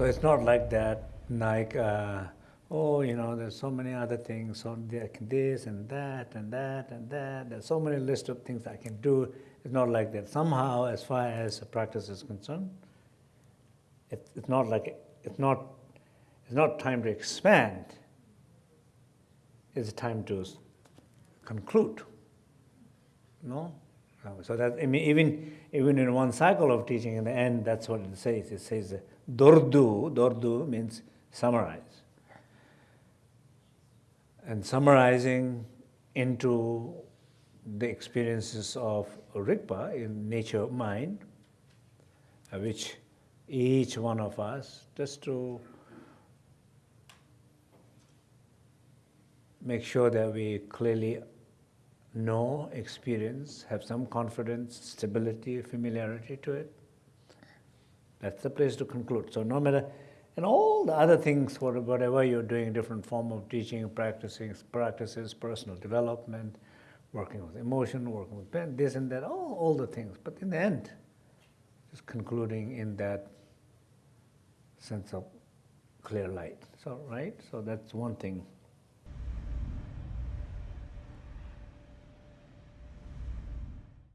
So it's not like that, like, uh, oh, you know, there's so many other things, so this and that and that and that. There's so many list of things I can do. It's not like that. Somehow, as far as practice is concerned, it, it's not like it's not. It's not time to expand. It's time to conclude. No, so that I mean, even even in one cycle of teaching, in the end, that's what it says. It says dordu. Dordu means summarize and summarizing into the experiences of Rigpa in nature of mind, uh, which each one of us, just to make sure that we clearly know, experience, have some confidence, stability, familiarity to it. That's the place to conclude. So no matter and all the other things, whatever you're doing, different form of teaching, practicing, practices, personal development, working with emotion, working with pen, this and that, all, all the things. But in the end, just concluding in that sense of clear light. So, right? So that's one thing